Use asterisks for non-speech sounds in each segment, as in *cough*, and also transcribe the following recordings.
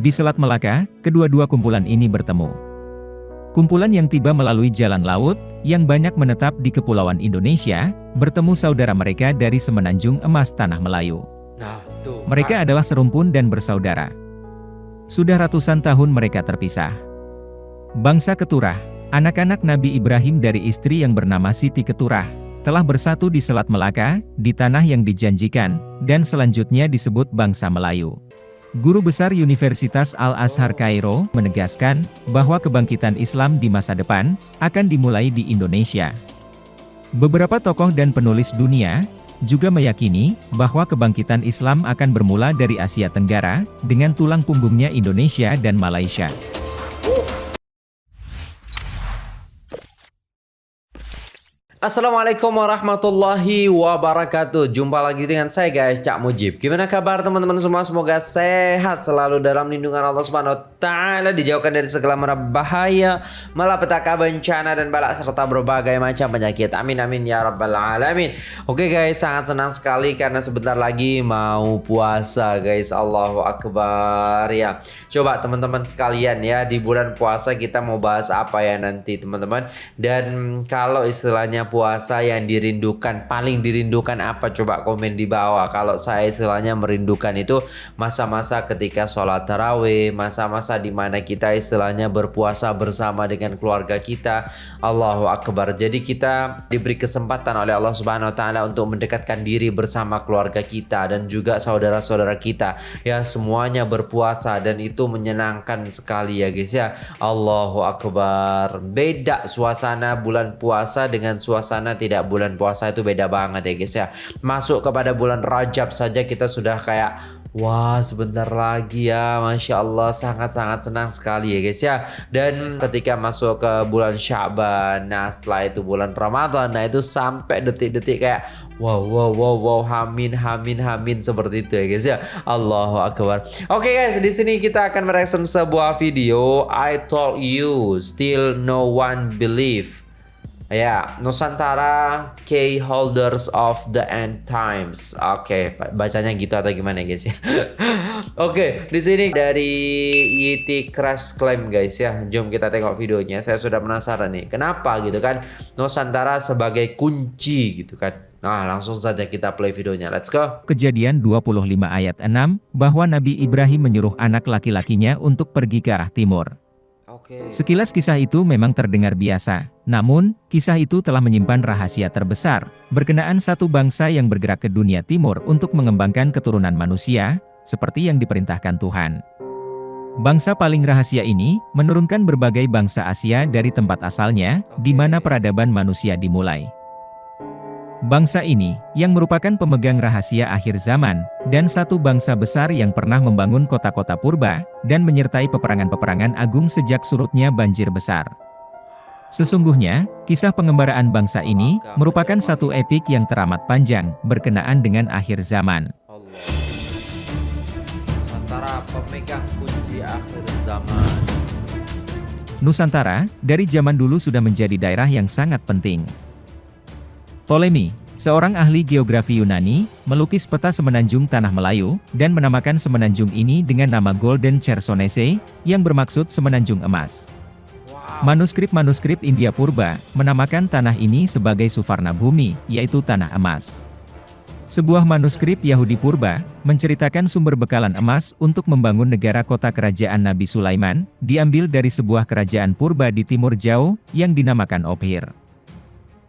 Di Selat Melaka, kedua-dua kumpulan ini bertemu. Kumpulan yang tiba melalui jalan laut, yang banyak menetap di Kepulauan Indonesia, bertemu saudara mereka dari Semenanjung Emas Tanah Melayu. Nah. Mereka adalah serumpun dan bersaudara. Sudah ratusan tahun mereka terpisah. Bangsa Keturah, anak-anak Nabi Ibrahim dari istri yang bernama Siti Keturah, telah bersatu di Selat Melaka, di tanah yang dijanjikan, dan selanjutnya disebut bangsa Melayu. Guru Besar Universitas Al-Azhar Kairo menegaskan bahwa kebangkitan Islam di masa depan akan dimulai di Indonesia. Beberapa tokoh dan penulis dunia juga meyakini bahwa kebangkitan Islam akan bermula dari Asia Tenggara dengan tulang punggungnya Indonesia dan Malaysia. Assalamualaikum warahmatullahi wabarakatuh. Jumpa lagi dengan saya guys Cak Mujib. Gimana kabar teman-teman semua? Semoga sehat selalu dalam lindungan Allah Subhanahu Taala Dijauhkan dari segala mara bahaya Malapetaka bencana dan balak Serta berbagai macam penyakit. Amin amin ya rabbal alamin. Oke guys sangat senang sekali Karena sebentar lagi mau puasa guys. Allahu Akbar ya. Coba teman-teman sekalian ya Di bulan puasa kita mau bahas apa ya nanti teman-teman? Dan kalau istilahnya puasa yang dirindukan paling dirindukan apa? Coba komen di bawah. Kalau saya istilahnya merindukan itu masa-masa ketika sholat tarawih masa-masa di mana kita istilahnya berpuasa bersama dengan keluarga kita. Allahu Akbar. Jadi kita diberi kesempatan oleh Allah Subhanahu Taala untuk mendekatkan diri bersama keluarga kita dan juga saudara-saudara kita. Ya semuanya berpuasa dan itu menyenangkan sekali ya guys ya. Allahu Akbar. Beda suasana bulan puasa dengan suasana suasana tidak bulan puasa itu beda banget ya guys ya. Masuk kepada bulan Rajab saja kita sudah kayak Wah sebentar lagi ya Masya Allah sangat-sangat senang sekali ya guys ya. Dan ketika masuk ke bulan Syaban Nah setelah itu bulan Ramadan Nah itu sampai detik-detik kayak Wow wow wow wow Hamin hamin hamin Seperti itu ya guys ya. Allahu Akbar. Oke guys di sini kita akan mereaction sebuah video I told you Still no one believe Ya, Nusantara Key Holders of the End Times. Oke, okay, bacanya gitu atau gimana guys ya? *laughs* Oke, okay, di sini dari Yeti Crash Claim guys ya. Jom kita tengok videonya. Saya sudah penasaran nih, kenapa gitu kan Nusantara sebagai kunci gitu kan. Nah, langsung saja kita play videonya. Let's go. Kejadian 25 ayat 6, bahwa Nabi Ibrahim menyuruh anak laki-lakinya untuk pergi ke arah timur. Sekilas kisah itu memang terdengar biasa, namun, kisah itu telah menyimpan rahasia terbesar, berkenaan satu bangsa yang bergerak ke dunia timur untuk mengembangkan keturunan manusia, seperti yang diperintahkan Tuhan. Bangsa paling rahasia ini, menurunkan berbagai bangsa Asia dari tempat asalnya, di mana peradaban manusia dimulai. Bangsa ini, yang merupakan pemegang rahasia akhir zaman, dan satu bangsa besar yang pernah membangun kota-kota purba, dan menyertai peperangan-peperangan agung sejak surutnya banjir besar. Sesungguhnya, kisah pengembaraan bangsa ini, merupakan satu epik yang teramat panjang, berkenaan dengan akhir zaman. Nusantara pemegang kunci akhir zaman. Nusantara, dari zaman dulu sudah menjadi daerah yang sangat penting. Ptolemy, seorang ahli geografi Yunani, melukis peta semenanjung Tanah Melayu, dan menamakan semenanjung ini dengan nama Golden Chersonese, yang bermaksud semenanjung emas. Manuskrip-manuskrip India Purba, menamakan tanah ini sebagai Suvarna Bumi, yaitu tanah emas. Sebuah manuskrip Yahudi Purba, menceritakan sumber bekalan emas untuk membangun negara kota kerajaan Nabi Sulaiman, diambil dari sebuah kerajaan purba di timur jauh, yang dinamakan Ophir.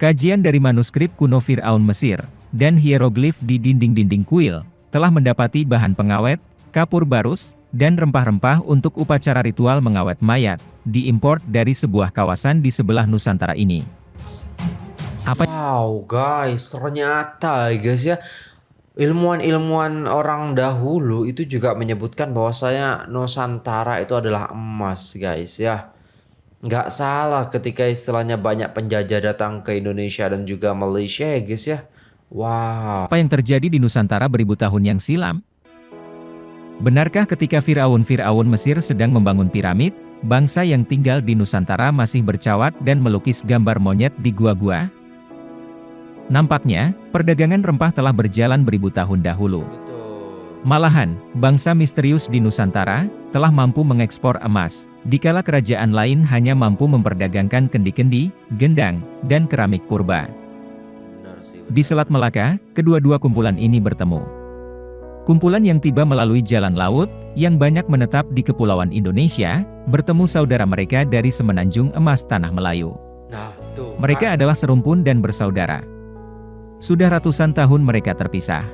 Kajian dari manuskrip kuno Fir'aun Mesir, dan hieroglif di dinding-dinding kuil, telah mendapati bahan pengawet, kapur barus, dan rempah-rempah untuk upacara ritual mengawet mayat, diimpor dari sebuah kawasan di sebelah Nusantara ini. Apa? Wow guys, ternyata guys ya, ilmuwan-ilmuwan orang dahulu itu juga menyebutkan bahwasanya Nusantara itu adalah emas guys ya. Nggak salah ketika istilahnya banyak penjajah datang ke Indonesia dan juga Malaysia ya guys ya. Wow. Apa yang terjadi di Nusantara beribu tahun yang silam? Benarkah ketika Fir'aun-Fir'aun Mesir sedang membangun piramid, bangsa yang tinggal di Nusantara masih bercawat dan melukis gambar monyet di gua-gua? Nampaknya, perdagangan rempah telah berjalan beribu tahun dahulu. Malahan, bangsa misterius di Nusantara, telah mampu mengekspor emas, dikala kerajaan lain hanya mampu memperdagangkan kendi-kendi, gendang, dan keramik purba. Di Selat Melaka, kedua-dua kumpulan ini bertemu. Kumpulan yang tiba melalui jalan laut, yang banyak menetap di Kepulauan Indonesia, bertemu saudara mereka dari Semenanjung Emas Tanah Melayu. Mereka adalah serumpun dan bersaudara. Sudah ratusan tahun mereka terpisah.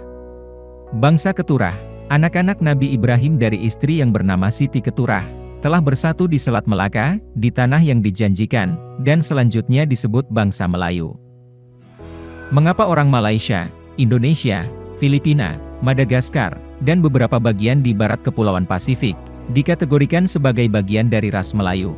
Bangsa Keturah, anak-anak Nabi Ibrahim dari istri yang bernama Siti Keturah, telah bersatu di Selat Melaka, di tanah yang dijanjikan, dan selanjutnya disebut bangsa Melayu. Mengapa orang Malaysia, Indonesia, Filipina, Madagaskar, dan beberapa bagian di barat Kepulauan Pasifik, dikategorikan sebagai bagian dari ras Melayu?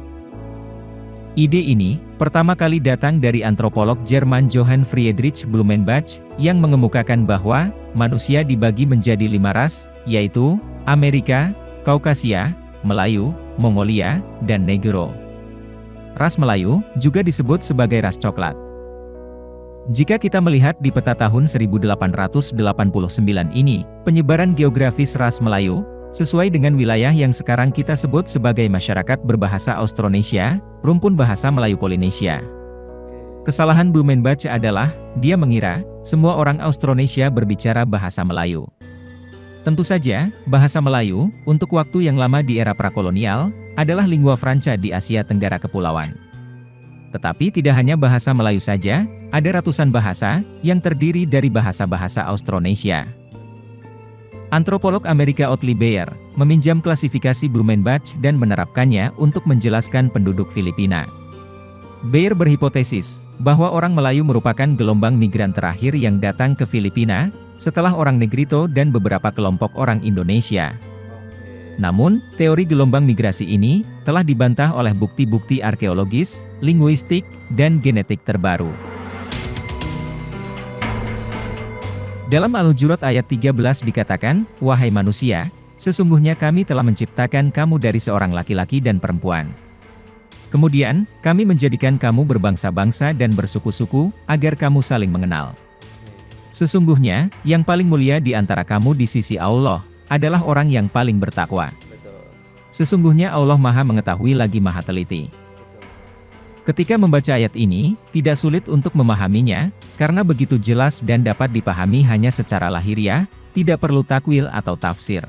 Ide ini, pertama kali datang dari antropolog Jerman Johann Friedrich Blumenbach, yang mengemukakan bahwa, manusia dibagi menjadi lima ras, yaitu, Amerika, Kaukasia, Melayu, Mongolia, dan Negro. Ras Melayu, juga disebut sebagai ras coklat. Jika kita melihat di peta tahun 1889 ini, penyebaran geografis ras Melayu, Sesuai dengan wilayah yang sekarang kita sebut sebagai masyarakat berbahasa Austronesia, rumpun bahasa Melayu Polinesia. Kesalahan Blumenbach adalah, dia mengira, semua orang Austronesia berbicara bahasa Melayu. Tentu saja, bahasa Melayu, untuk waktu yang lama di era prakolonial, adalah lingua franca di Asia Tenggara Kepulauan. Tetapi tidak hanya bahasa Melayu saja, ada ratusan bahasa, yang terdiri dari bahasa-bahasa Austronesia. Antropolog Amerika Otley Beyer, meminjam klasifikasi Blumenbach dan menerapkannya untuk menjelaskan penduduk Filipina. Beyer berhipotesis, bahwa orang Melayu merupakan gelombang migran terakhir yang datang ke Filipina, setelah orang Negrito dan beberapa kelompok orang Indonesia. Namun, teori gelombang migrasi ini, telah dibantah oleh bukti-bukti arkeologis, linguistik, dan genetik terbaru. Dalam Al-Hujurat ayat 13 dikatakan, Wahai manusia, sesungguhnya kami telah menciptakan kamu dari seorang laki-laki dan perempuan. Kemudian, kami menjadikan kamu berbangsa-bangsa dan bersuku-suku, agar kamu saling mengenal. Sesungguhnya, yang paling mulia di antara kamu di sisi Allah, adalah orang yang paling bertakwa. Sesungguhnya Allah maha mengetahui lagi maha teliti. Ketika membaca ayat ini, tidak sulit untuk memahaminya, karena begitu jelas dan dapat dipahami hanya secara lahiriah, tidak perlu takwil atau tafsir.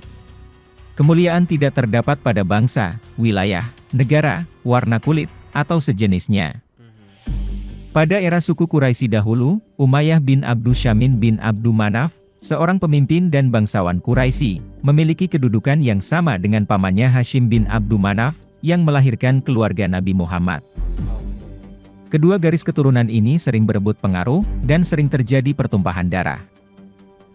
Kemuliaan tidak terdapat pada bangsa, wilayah, negara, warna kulit, atau sejenisnya. Pada era suku Quraisy dahulu, Umayyah bin Abdul Syamin bin Abdul Manaf, seorang pemimpin dan bangsawan Quraisy, memiliki kedudukan yang sama dengan pamannya Hashim bin Abdul Manaf, yang melahirkan keluarga Nabi Muhammad. Kedua garis keturunan ini sering berebut pengaruh, dan sering terjadi pertumpahan darah.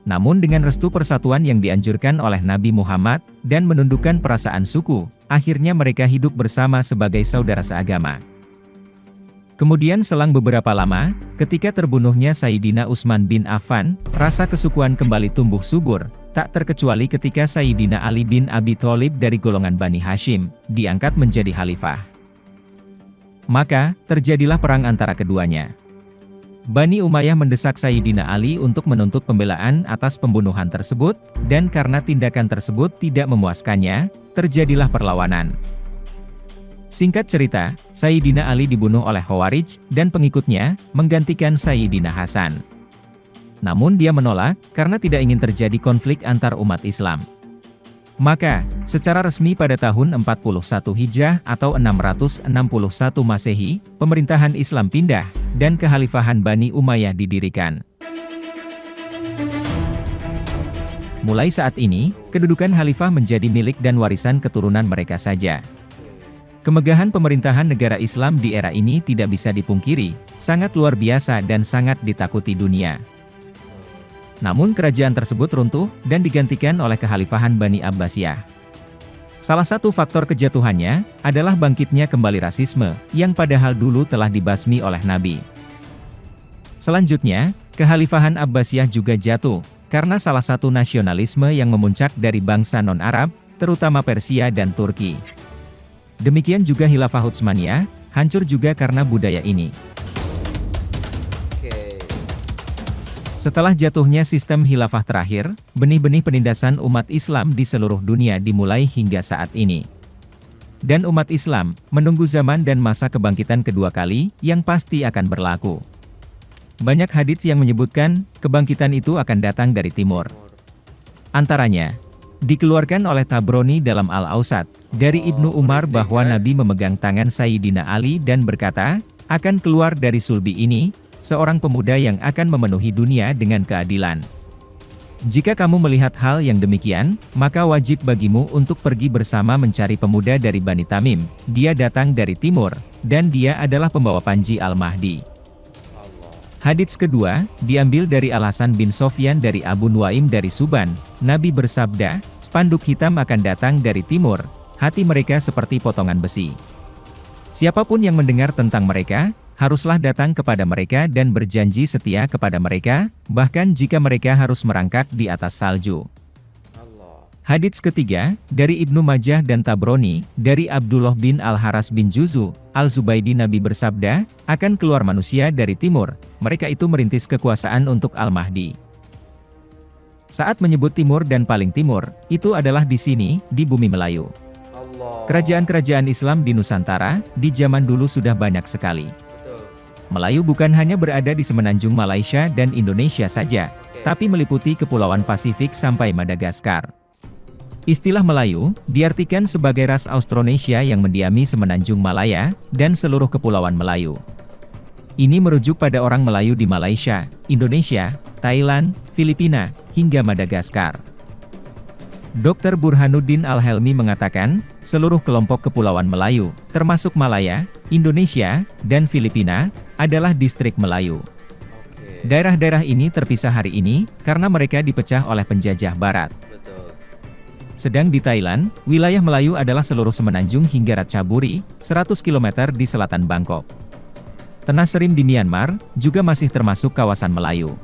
Namun dengan restu persatuan yang dianjurkan oleh Nabi Muhammad, dan menundukkan perasaan suku, akhirnya mereka hidup bersama sebagai saudara seagama. Kemudian selang beberapa lama, ketika terbunuhnya Sayyidina Utsman bin Affan, rasa kesukuan kembali tumbuh subur, tak terkecuali ketika Sayyidina Ali bin Abi Thalib dari golongan Bani Hashim, diangkat menjadi khalifah. Maka, terjadilah perang antara keduanya. Bani Umayyah mendesak Sayyidina Ali untuk menuntut pembelaan atas pembunuhan tersebut, dan karena tindakan tersebut tidak memuaskannya, terjadilah perlawanan. Singkat cerita, Sayyidina Ali dibunuh oleh Khawarij, dan pengikutnya, menggantikan Sayyidina Hasan. Namun dia menolak, karena tidak ingin terjadi konflik antar umat Islam. Maka, secara resmi pada tahun 41 Hijrah atau 661 Masehi, pemerintahan Islam pindah, dan kekhalifahan Bani Umayyah didirikan. Mulai saat ini, kedudukan khalifah menjadi milik dan warisan keturunan mereka saja. Kemegahan pemerintahan negara Islam di era ini tidak bisa dipungkiri, sangat luar biasa dan sangat ditakuti dunia. Namun kerajaan tersebut runtuh, dan digantikan oleh kekhalifahan Bani Abbasiyah. Salah satu faktor kejatuhannya, adalah bangkitnya kembali rasisme, yang padahal dulu telah dibasmi oleh Nabi. Selanjutnya, kekhalifahan Abbasiyah juga jatuh, karena salah satu nasionalisme yang memuncak dari bangsa non-Arab, terutama Persia dan Turki. Demikian juga Hilafah Utsmaniyah, hancur juga karena budaya ini. Setelah jatuhnya sistem khilafah terakhir, benih-benih penindasan umat Islam di seluruh dunia dimulai hingga saat ini. Dan umat Islam menunggu zaman dan masa kebangkitan kedua kali yang pasti akan berlaku. Banyak hadits yang menyebutkan kebangkitan itu akan datang dari timur. Antaranya, dikeluarkan oleh Tabroni dalam Al-Ausat, dari Ibnu Umar bahwa Nabi memegang tangan Sayyidina Ali dan berkata, akan keluar dari sulbi ini, seorang pemuda yang akan memenuhi dunia dengan keadilan. Jika kamu melihat hal yang demikian, maka wajib bagimu untuk pergi bersama mencari pemuda dari Bani Tamim. Dia datang dari timur, dan dia adalah pembawa Panji Al-Mahdi. Hadits kedua, diambil dari alasan bin Sofyan dari Abu Nuaim dari Suban. Nabi bersabda, spanduk hitam akan datang dari timur, hati mereka seperti potongan besi. Siapa pun yang mendengar tentang mereka, haruslah datang kepada mereka dan berjanji setia kepada mereka, bahkan jika mereka harus merangkak di atas salju. Hadits ketiga, dari Ibnu Majah dan Tabroni, dari Abdullah bin Al-Haras bin Juzu, Al-Zubaidi Nabi bersabda, akan keluar manusia dari timur, mereka itu merintis kekuasaan untuk Al-Mahdi. Saat menyebut timur dan paling timur, itu adalah di sini, di bumi Melayu. Kerajaan-kerajaan Islam di Nusantara, di zaman dulu sudah banyak sekali. Melayu bukan hanya berada di semenanjung Malaysia dan Indonesia saja, tapi meliputi Kepulauan Pasifik sampai Madagaskar. Istilah Melayu, diartikan sebagai ras Austronesia yang mendiami semenanjung Malaya, dan seluruh Kepulauan Melayu. Ini merujuk pada orang Melayu di Malaysia, Indonesia, Thailand, Filipina, hingga Madagaskar. Dr. Burhanuddin Al-Helmi mengatakan, seluruh kelompok Kepulauan Melayu, termasuk Malaya, Indonesia, dan Filipina, adalah distrik Melayu. Daerah-daerah ini terpisah hari ini, karena mereka dipecah oleh penjajah barat. Sedang di Thailand, wilayah Melayu adalah seluruh semenanjung hingga Ratchaburi, 100 km di selatan Bangkok. Tanah Serim di Myanmar, juga masih termasuk kawasan Melayu.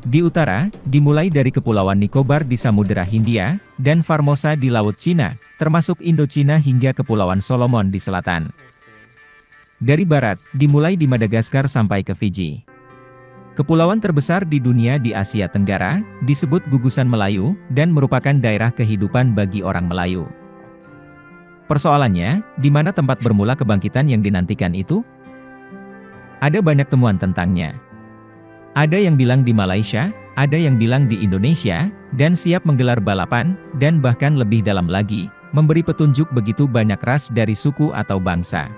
Di utara, dimulai dari Kepulauan Nicobar di Samudera Hindia, dan Formosa di Laut Cina, termasuk Indochina hingga Kepulauan Solomon di selatan. Dari barat, dimulai di Madagaskar sampai ke Fiji. Kepulauan terbesar di dunia di Asia Tenggara, disebut gugusan Melayu, dan merupakan daerah kehidupan bagi orang Melayu. Persoalannya, di mana tempat bermula kebangkitan yang dinantikan itu? Ada banyak temuan tentangnya. Ada yang bilang di Malaysia, ada yang bilang di Indonesia, dan siap menggelar balapan, dan bahkan lebih dalam lagi, memberi petunjuk begitu banyak ras dari suku atau bangsa.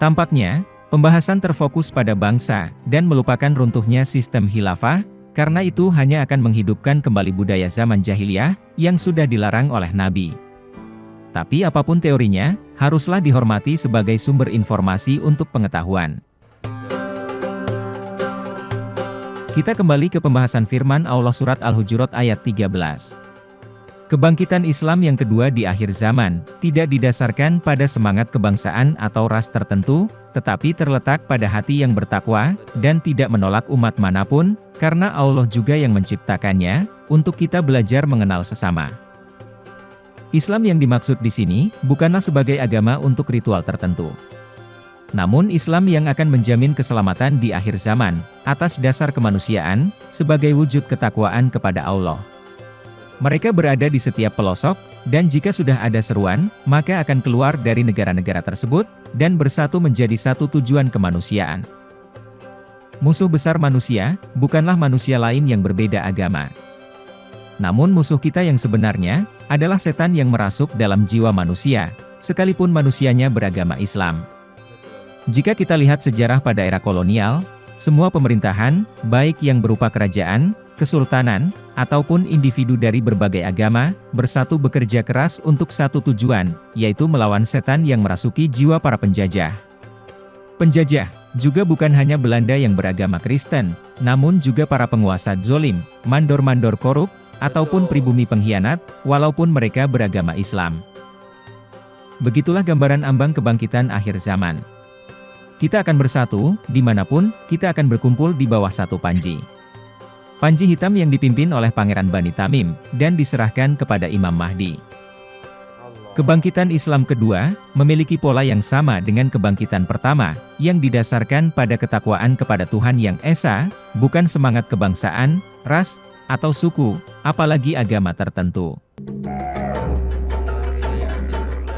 Tampaknya, pembahasan terfokus pada bangsa, dan melupakan runtuhnya sistem khilafah, karena itu hanya akan menghidupkan kembali budaya zaman jahiliyah, yang sudah dilarang oleh Nabi. Tapi apa pun teorinya, haruslah dihormati sebagai sumber informasi untuk pengetahuan. Kita kembali ke pembahasan firman Allah Surat Al-Hujurat ayat 13. Kebangkitan Islam yang kedua di akhir zaman, tidak didasarkan pada semangat kebangsaan atau ras tertentu, tetapi terletak pada hati yang bertakwa, dan tidak menolak umat mana pun, karena Allah juga yang menciptakannya, untuk kita belajar mengenal sesama. Islam yang dimaksud di sini, bukanlah sebagai agama untuk ritual tertentu. Namun Islam yang akan menjamin keselamatan di akhir zaman, atas dasar kemanusiaan, sebagai wujud ketakwaan kepada Allah. Mereka berada di setiap pelosok, dan jika sudah ada seruan, maka akan keluar dari negara-negara tersebut, dan bersatu menjadi satu tujuan kemanusiaan. Musuh besar manusia, bukanlah manusia lain yang berbeda agama. Namun musuh kita yang sebenarnya, adalah setan yang merasuk dalam jiwa manusia, sekalipun manusianya beragama Islam. Jika kita lihat sejarah pada era kolonial, semua pemerintahan, baik yang berupa kerajaan, kesultanan, ataupun individu dari berbagai agama, bersatu bekerja keras untuk satu tujuan, yaitu melawan setan yang merasuki jiwa para penjajah. Penjajah, juga bukan hanya Belanda yang beragama Kristen, namun juga para penguasa zolim, mandor-mandor korup, ataupun pribumi pengkhianat, walaupun mereka beragama Islam. Begitulah gambaran ambang kebangkitan akhir zaman. Kita akan bersatu, di mana pun, kita akan berkumpul di bawah satu panji. Panji hitam yang dipimpin oleh Pangeran Bani Tamim, dan diserahkan kepada Imam Mahdi. Kebangkitan Islam kedua, memiliki pola yang sama dengan kebangkitan pertama, yang didasarkan pada ketakwaan kepada Tuhan Yang Esa, bukan semangat kebangsaan, ras, atau suku, apalagi agama tertentu.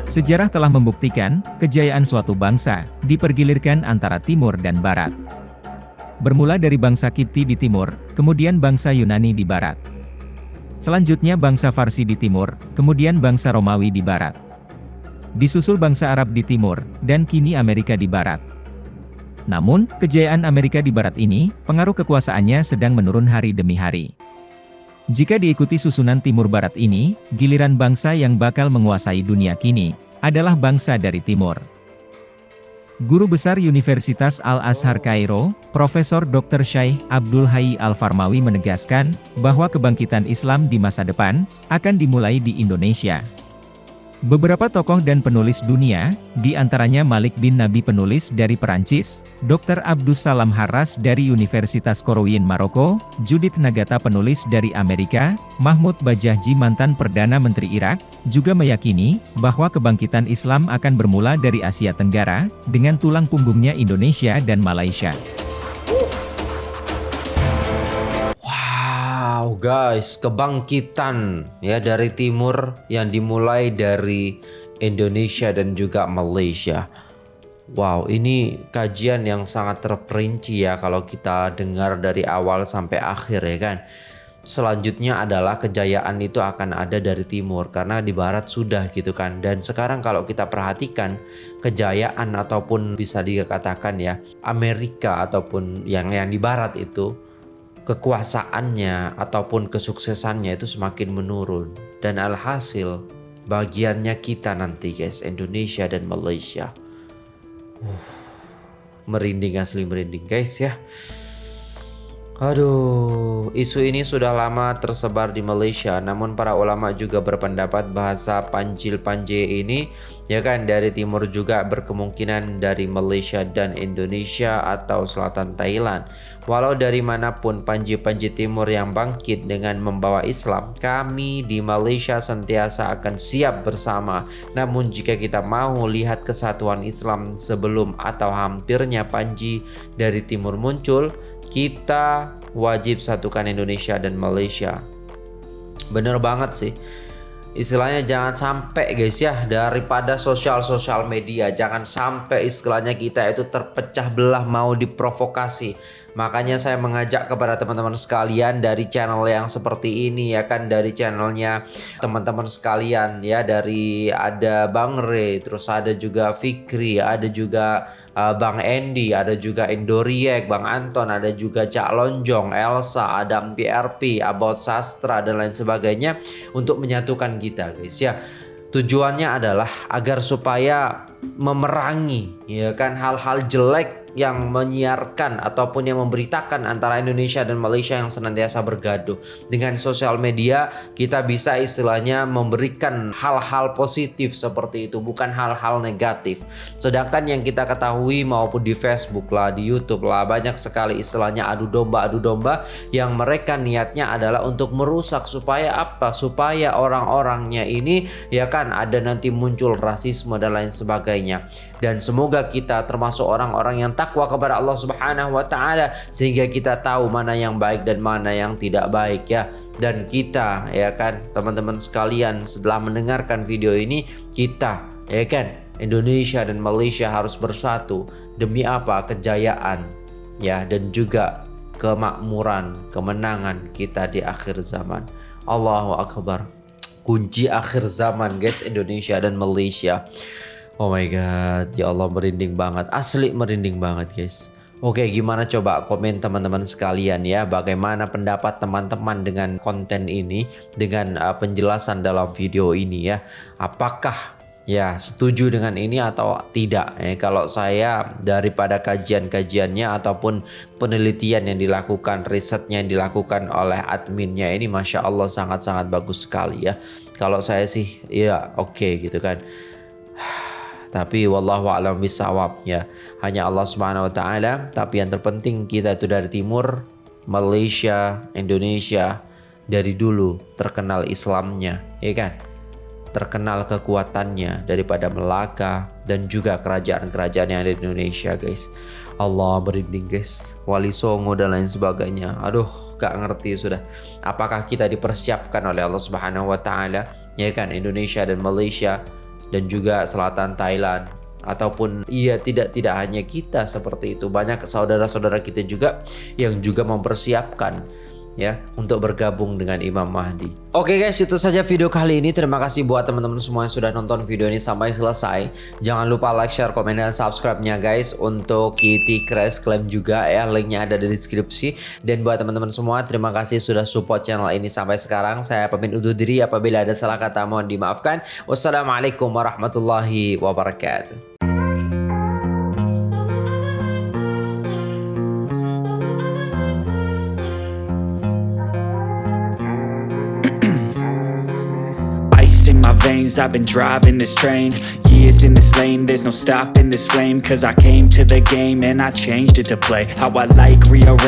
Sejarah telah membuktikan, kejayaan suatu bangsa, dipergilirkan antara timur dan barat. Bermula dari bangsa Kipti di timur, kemudian bangsa Yunani di barat. Selanjutnya bangsa Farsi di timur, kemudian bangsa Romawi di barat. Disusul bangsa Arab di timur, dan kini Amerika di barat. Namun, kejayaan Amerika di barat ini, pengaruh kekuasaannya sedang menurun hari demi hari. Jika diikuti susunan timur barat ini, giliran bangsa yang bakal menguasai dunia kini, adalah bangsa dari timur. Guru Besar Universitas Al-Azhar Kairo, Profesor Dr. Syaikh Abdul Hayy Al-Farmawi menegaskan, bahwa kebangkitan Islam di masa depan, akan dimulai di Indonesia. Beberapa tokoh dan penulis dunia, di antaranya Malik bin Nabi penulis dari Perancis, Dr. Abdus Salam Harras dari Universitas Korowin Maroko, Judith Nagata penulis dari Amerika, Mahmud Bajahji mantan Perdana Menteri Irak, juga meyakini, bahwa kebangkitan Islam akan bermula dari Asia Tenggara, dengan tulang punggungnya Indonesia dan Malaysia. Wow guys, kebangkitan ya dari timur yang dimulai dari Indonesia dan juga Malaysia. Wow, ini kajian yang sangat terperinci ya kalau kita dengar dari awal sampai akhir ya kan. Selanjutnya adalah kejayaan itu akan ada dari timur karena di barat sudah gitu kan. Dan sekarang kalau kita perhatikan kejayaan ataupun bisa dikatakan ya Amerika ataupun yang yang di barat itu kekuasaannya ataupun kesuksesannya itu semakin menurun. Dan alhasil bagiannya kita nanti guys Indonesia dan Malaysia. Uh, merinding asli merinding guys ya Aduh, isu ini sudah lama tersebar di Malaysia, namun para ulama juga berpendapat bahasa Panjil Panje ini ya kan dari timur juga berkemungkinan dari Malaysia dan Indonesia atau selatan Thailand. Walau dari mana pun Panji-Panji Timur yang bangkit dengan membawa Islam, kami di Malaysia sentiasa akan siap bersama. Namun jika kita mau lihat kesatuan Islam sebelum atau hampirnya Panji dari timur muncul, kita wajib satukan Indonesia dan Malaysia. Bener banget sih. Istilahnya jangan sampai guys ya daripada sosial-sosial media jangan sampai istilahnya kita itu terpecah belah mau diprovokasi Makanya saya mengajak kepada teman-teman sekalian dari channel yang seperti ini ya kan dari channelnya teman-teman sekalian ya dari ada Bang Re, terus ada juga Fikri, ada juga uh, Bang Endi, ada juga Indoriek, Bang Anton, ada juga Cak Lonjong, Elsa, Adam PRP, About Sastra dan lain sebagainya untuk menyatukan kita guys ya. Tujuannya adalah agar supaya memerangi ya kan hal-hal jelek yang menyiarkan ataupun yang memberitakan antara Indonesia dan Malaysia yang senantiasa bergaduh. Dengan sosial media kita bisa istilahnya memberikan hal-hal positif seperti itu bukan hal-hal negatif. Sedangkan yang kita ketahui maupun di Facebook lah, di YouTube lah banyak sekali istilahnya adu domba adu domba yang mereka niatnya adalah untuk merusak supaya apa? Supaya orang-orangnya ini ya kan ada nanti muncul rasisme dan lain sebagainya. Dan semoga kita termasuk orang-orang yang takwa kepada Allah Subhanahu wa taala sehingga kita tahu mana yang baik dan mana yang tidak baik ya. Dan kita ya kan teman-teman sekalian setelah mendengarkan video ini kita ya kan Indonesia dan Malaysia harus bersatu demi apa kejayaan ya dan juga kemakmuran, kemenangan kita di akhir zaman. Allahu akbar. Kunci akhir zaman guys Indonesia dan Malaysia. Oh my god, ya Allah merinding banget. Asli merinding banget guys. Oke, gimana coba komen teman-teman sekalian ya, bagaimana pendapat teman-teman dengan konten ini, dengan uh, penjelasan dalam video ini ya. Apakah ya setuju dengan ini atau tidak? Eh, kalau saya daripada kajian-kajiannya ataupun penelitian yang dilakukan, risetnya yang dilakukan oleh adminnya ini, masya Allah sangat-sangat bagus sekali ya. Kalau saya sih, ya oke okay, gitu kan. *sighs* Tapi wallahu a'lam bisawab ya. Hanya Allah Subhanahu wa taala, tapi yang terpenting kita itu dari timur, Malaysia, Indonesia dari dulu terkenal Islamnya, ya kan? terkenal kekuatannya daripada Melaka dan juga kerajaan-kerajaan yang ada di Indonesia guys. Allah berinding guys. Wali Songo dan lain sebagainya. Aduh gak ngerti sudah. Apakah kita dipersiapkan oleh Allah Subhanahu Wa Taala? Ya kan? Indonesia dan Malaysia dan juga selatan Thailand. Ataupun iya tidak tidak hanya kita seperti itu. Banyak saudara-saudara kita juga yang juga mempersiapkan ya untuk bergabung dengan Imam Mahdi. Oke guys, itu saja video kali ini. Terima kasih buat teman-teman semua yang sudah nonton video ini sampai selesai. Jangan lupa like, share, komen, dan subscribe-nya guys untuk Kitty Crash Claim juga ya. Linknya ada di deskripsi. Dan buat teman-teman semua, terima kasih sudah support channel ini sampai sekarang. Saya pamit undur diri apabila ada salah kata mohon dimaafkan. Wassalamualaikum warahmatullahi wabarakatuh. I've been driving this train. Years in this lane, there's no stopping this flame. Cause I came to the game and I changed it to play. How I like, rearrange